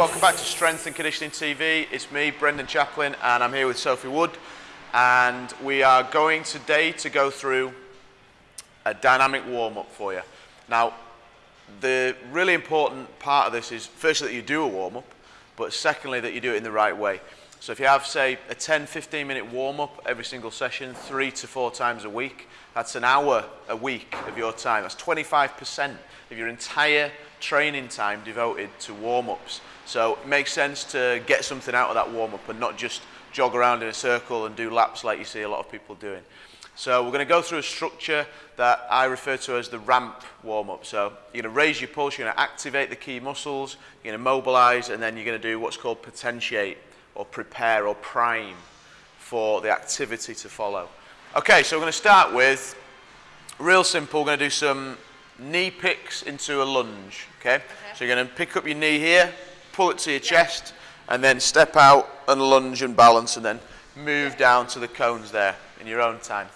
Welcome back to Strength and Conditioning TV. It's me, Brendan Chaplin, and I'm here with Sophie Wood. And we are going today to go through a dynamic warm up for you. Now, the really important part of this is firstly that you do a warm up, but secondly that you do it in the right way. So if you have, say, a 10 15 minute warm up every single session, three to four times a week, that's an hour a week of your time. That's 25% of your entire training time devoted to warm-ups. So it makes sense to get something out of that warm-up and not just jog around in a circle and do laps like you see a lot of people doing. So we're going to go through a structure that I refer to as the ramp warm-up. So you're going to raise your pulse, you're going to activate the key muscles, you're going to mobilize, and then you're going to do what's called potentiate or prepare or prime for the activity to follow. Okay, so we're going to start with real simple. We're going to do some knee picks into a lunge. Okay? okay. So you're going to pick up your knee here, pull it to your chest, and then step out and lunge and balance, and then move down to the cones there in your own time.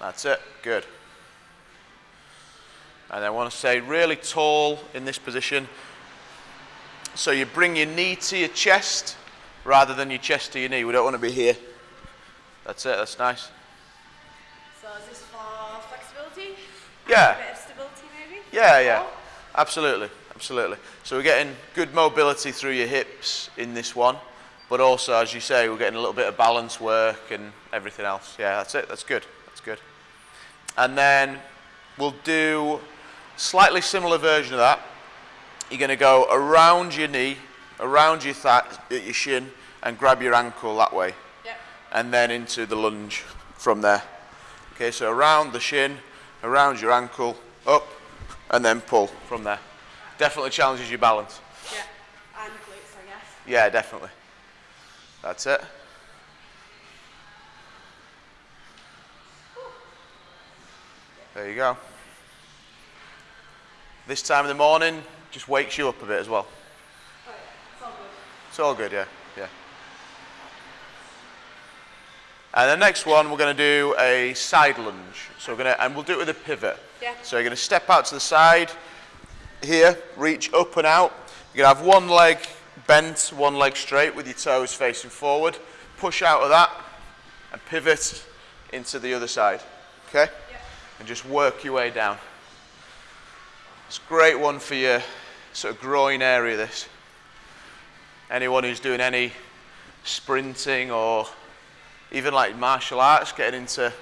That's it. Good. And I want to say really tall in this position. So you bring your knee to your chest rather than your chest to your knee. We don't want to be here. That's it. That's nice. So is this for flexibility? Yeah. Yeah, yeah. Absolutely, absolutely. So we're getting good mobility through your hips in this one, but also, as you say, we're getting a little bit of balance work and everything else. Yeah, that's it. That's good. That's good. And then we'll do slightly similar version of that. You're going to go around your knee, around your, your shin, and grab your ankle that way. Yep. And then into the lunge from there. Okay, so around the shin, around your ankle, up, and then pull from there. Definitely challenges your balance. Yeah, and glutes, I guess. Yeah, definitely. That's it. There you go. This time in the morning just wakes you up a bit as well. Oh, yeah. It's all good. It's all good, yeah. Yeah. And the next one, we're going to do a side lunge. So we're going to, and we'll do it with a pivot. Yeah. So you're going to step out to the side here, reach up and out. You're going to have one leg bent, one leg straight with your toes facing forward. Push out of that and pivot into the other side. Okay? Yeah. And just work your way down. It's a great one for your sort of groin area, this. Anyone who's doing any sprinting or even like martial arts, getting into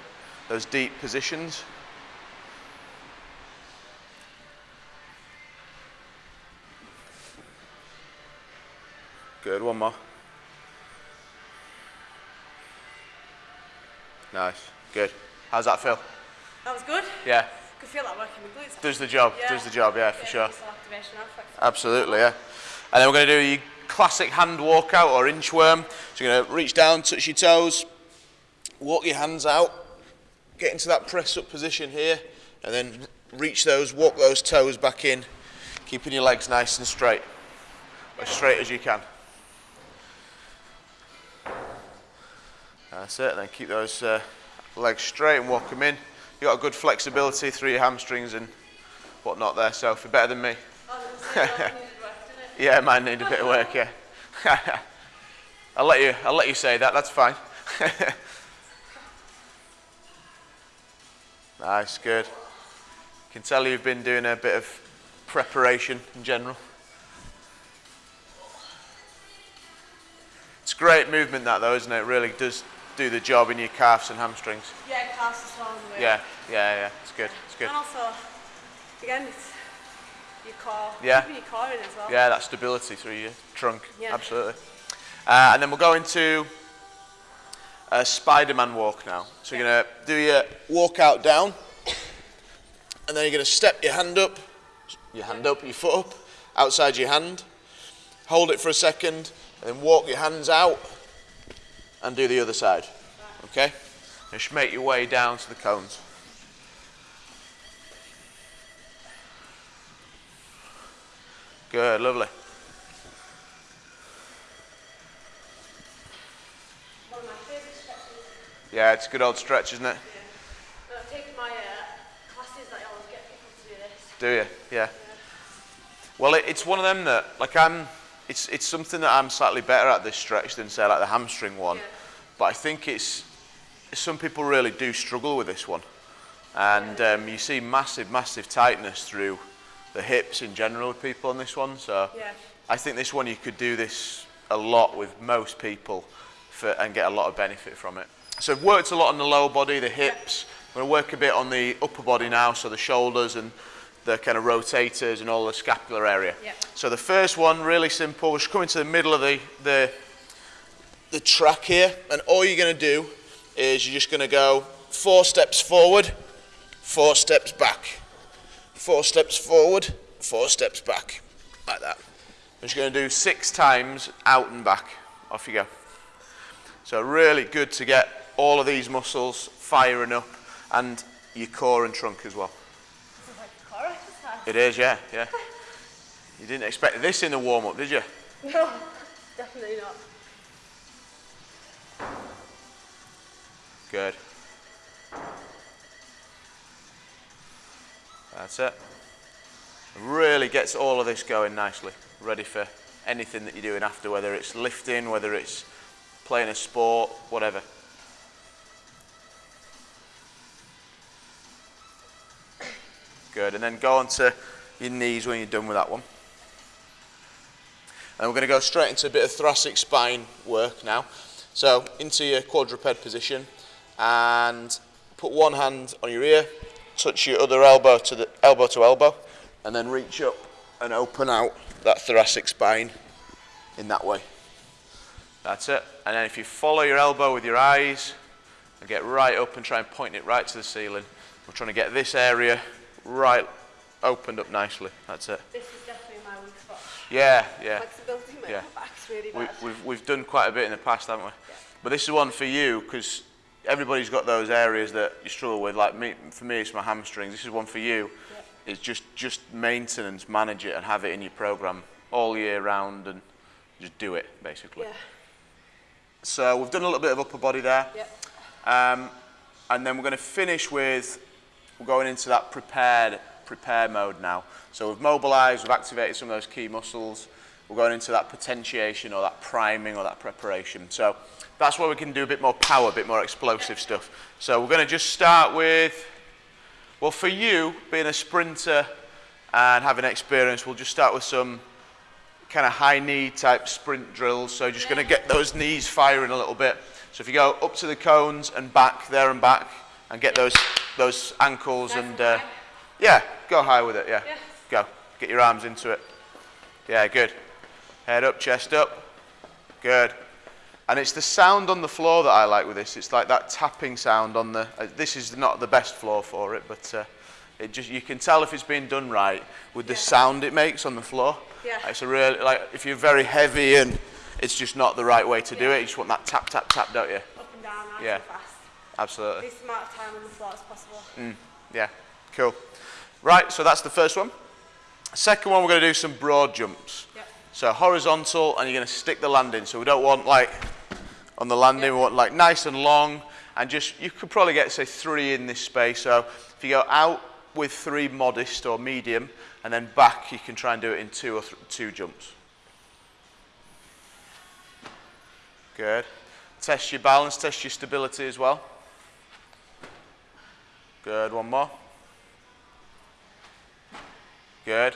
those deep positions. Good, one more. Nice, good. How's that feel? That was good. Yeah. Could feel that working the glutes. Does the job, Yeah. does the job, yeah, for Yeah, sure. muscle activation and. Absolutely, yeah. And then we're going to do your classic hand walkout or inchworm. So you're going to reach down, touch your toes, walk your hands out, get into that press up position here, and then reach those, walk those toes back in, keeping your legs nice and straight, as straight as you can. That's it, then keep those uh, legs straight and walk them in. You've got a good flexibility through your hamstrings and whatnot there, Sophie, better than me. Say. Yeah, mine need a bit of work, yeah. I'll let you I'll let you say that, that's fine. nice, good. Can tell you've been doing a bit of preparation in general. It's great movement that though, isn't it? It really does do the job in your calves and hamstrings. Yeah, calves as well. as Yeah, yeah, yeah. It's good. It's good. And also, again, it's your core. Yeah. Keeping your core in as well. Yeah, that stability through your trunk. Yeah. Absolutely. Uh, and then we'll go into a Spider-Man walk now. So you're going to do your walk out down, and then you're going to step your hand up, your hand up, your foot up, outside your hand. Hold it for a second, and then walk your hands out, and do the other side. Okay? Just make your way down to the cones. Good, lovely. Yeah, it's a good old stretch, isn't it? Yeah. I've taken my uh, classes that I always get people to do this. Do you? Yeah. Well, it, it's one of them that, like, I'm, it's, it's something that I'm slightly better at this stretch than, say, like the hamstring one. Yeah. But I think it's, some people really do struggle with this one. And um, you see massive, massive tightness through the hips in general with people on this one. So yeah. I think this one you could do this a lot with most people for, and get a lot of benefit from it. So I've worked a lot on the lower body, the hips. I'm going to work a bit on the upper body now, so the shoulders and the kind of rotators and all the scapular area. Yeah. So the first one, really simple, we're just coming to the middle of the, the, the track here, and all you're going to do is you're just going to go four steps forward, four steps back, four steps forward, four steps back, like that. I'm just going to do six times out and back. Off you go. So really good to get all of these muscles firing up and your core and trunk as well. It is, yeah, yeah. You didn't expect this in the warm-up, did you? No, definitely not. Good. That's it. Really gets all of this going nicely. Ready for anything that you're doing after, whether it's lifting, whether it's playing a sport, whatever. Good. And then go onto your knees when you're done with that one. And we're going to go straight into a bit of thoracic spine work now. So into your quadruped position and put one hand on your ear, touch your other elbow to the elbow to elbow, and then reach up and open out that thoracic spine in that way. That's it. And then if you follow your elbow with your eyes and get right up and try and point it right to the ceiling, we're trying to get this area right opened up nicely. That's it. This is definitely my weak spot. Yeah, yeah. Flexibility, my Yeah. back's really We, bad. we've, we've done quite a bit in the past, haven't we? But this is one for you because everybody's got those areas that you struggle with. Like me, for me, it's my hamstrings. This is one for you. It's just just maintenance, manage it, and have it in your program all year round, and just do it basically. yeah, So we've done a little bit of upper body there, yeah, um, and then we're going to finish with we're going into that prepared prepare mode now. So we've mobilised, we've activated some of those key muscles. We're going into that potentiation or that priming or that preparation. So that's where we can do a bit more power, a bit more explosive stuff. So we're going to just start with, well, for you being a sprinter and having experience, we'll just start with some kind of high knee type sprint drills. So just going to get those knees firing a little bit. So if you go up to the cones and back, there and back, and get those those ankles and uh, yeah, go high with it. Yeah, Yeah. go. Get your arms into it. Yeah, good. Head up, chest up. Good. And it's the sound on the floor that I like with this. It's like that tapping sound on the. Uh, this is not the best floor for it, but uh, it just you can tell if it's being done right with the Yeah. sound it makes on the floor. Yeah. It's a real like if you're very heavy and it's just not the right way to do it. You just want that tap tap tap, don't you? up and down, nice Yeah. and fast. Absolutely. Least amount of time on the floor as possible. Mm, yeah, cool. Right, so that's the first one. Second one, we're going to do some broad jumps. Yep. So horizontal, and you're going to stick the landing. So we don't want like on the landing, we want like nice and long, and just you could probably get say three in this space. So if you go out with three modest or medium, and then back, you can try and do it in two or th- two jumps. Good. Test your balance, test your stability as well. Good, one more. Good.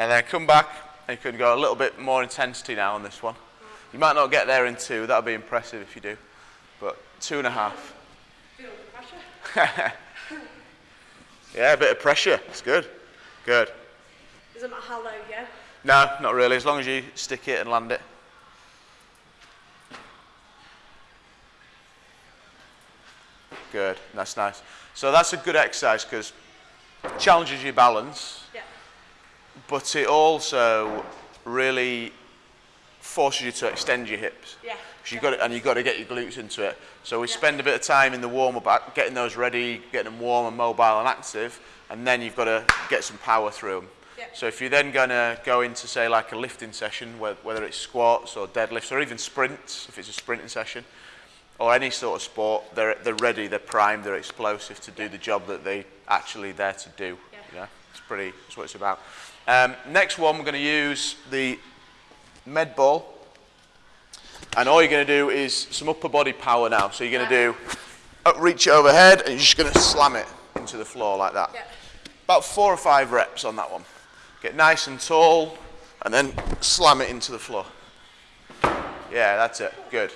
And then come back and you can go a little bit more intensity now on this one. You might not get there in two, that'll be impressive if you do. But two and a half. Feel the pressure. Yeah, a bit of pressure. It's good. Good. Doesn't matter how low you go. No, not really, as long as you stick it and land it. Good, that's nice. So that's a good exercise because it challenges your balance, Yeah. but it also really forces you to extend your hips. Yeah. you've got to, and you've got to get your glutes into it. So we Yeah. spend a bit of time in the warm up, getting those ready, getting them warm and mobile and active, and then you've got to get some power through them. Yeah. So if you're then going to go into, say, like a lifting session, whether it's squats or deadlifts or even sprints, if it's a sprinting session, or any sort of sport, they're, they're ready, they're primed, they're explosive to do the job that they actually there to do. Yeah. You know? It's pretty, that's what it's about. Um, next one, we're going to use the med ball. And all you're going to do is some upper body power now. So you're going to do, reach it overhead and you're just going to slam it into the floor like that. Yeah. About four or five reps on that one. Get nice and tall and then slam it into the floor. Yeah, that's it. Good.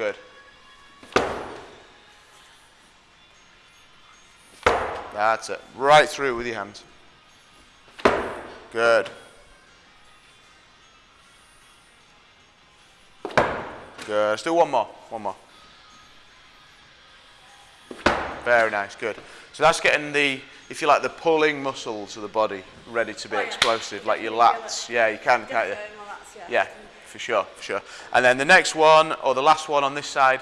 Good. That's it. Right through with your hands. Good. Good. Let's do one more. One more. Very nice. Good. So that's getting the, if you like, the pulling muscles of the body ready to be Oh, yeah. explosive, like your You lats. Yeah, you can, can't you? Yeah, Yeah, for sure, for sure. And then the next one, or the last one on this side,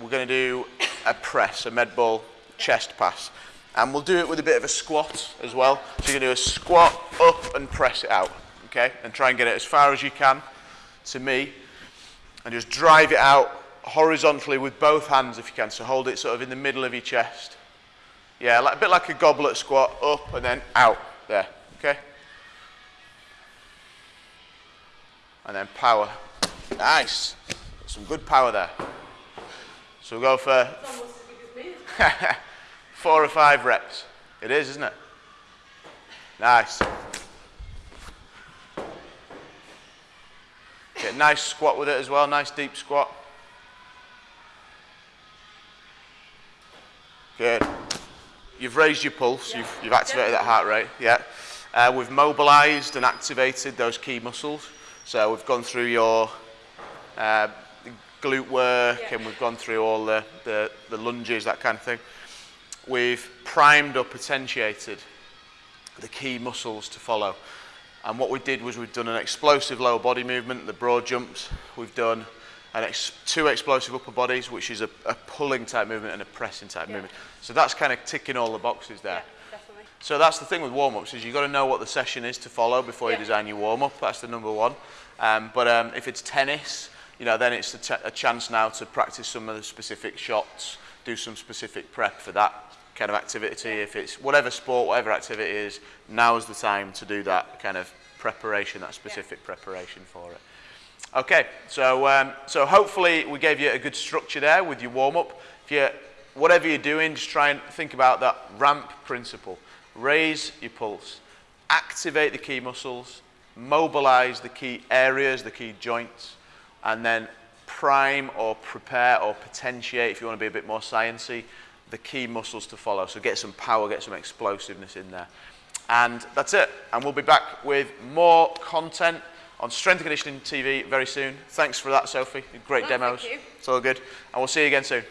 we're going to do a press, a med ball chest pass. And we'll do it with a bit of a squat as well. So you're going to do a squat up and press it out, okay? And try and get it as far as you can to me. And just drive it out horizontally with both hands if you can. So hold it sort of in the middle of your chest. Yeah, like, a bit like a goblet squat, up and then out there, okay? And then power. Nice. Some good power there. So we'll go for as as four or five reps. It is, isn't it? Nice. Get a nice squat with it as well, nice deep squat. Good. You've raised your pulse, Yeah. you've, you've activated that heart rate, yeah. Uh, we've mobilized and activated those key muscles. So we've gone through your uh, glute work yeah. and we've gone through all the, the, the lunges, that kind of thing. We've primed or potentiated the key muscles to follow. And what we did was we've done an explosive lower body movement, the broad jumps. We've done an ex two explosive upper bodies, which is a, a pulling type movement and a pressing type yeah. movement. So that's kind of ticking all the boxes there. Yeah. So that's the thing with warm-ups is you've got to know what the session is to follow before you design your warm-up. That's the number one. Um, but um, if it's tennis, you know, then it's a, a chance now to practice some of the specific shots, do some specific prep for that kind of activity. If it's whatever sport, whatever activity it is, now is the time to do that kind of preparation, that specific preparation for it. Okay, so um, so hopefully we gave you a good structure there with your warm up. If you whatever you're doing, just try and think about that ramp principle. Raise your pulse, activate the key muscles, mobilize the key areas, the key joints, and then prime or prepare or potentiate, if you want to be a bit more sciencey, the key muscles to follow. So get some power, get some explosiveness in there. And that's it. And we'll be back with more content on Strength and Conditioning TV very soon. Thanks for that, Sophie. Great thank demos. you. It's all good. And we'll see you again soon.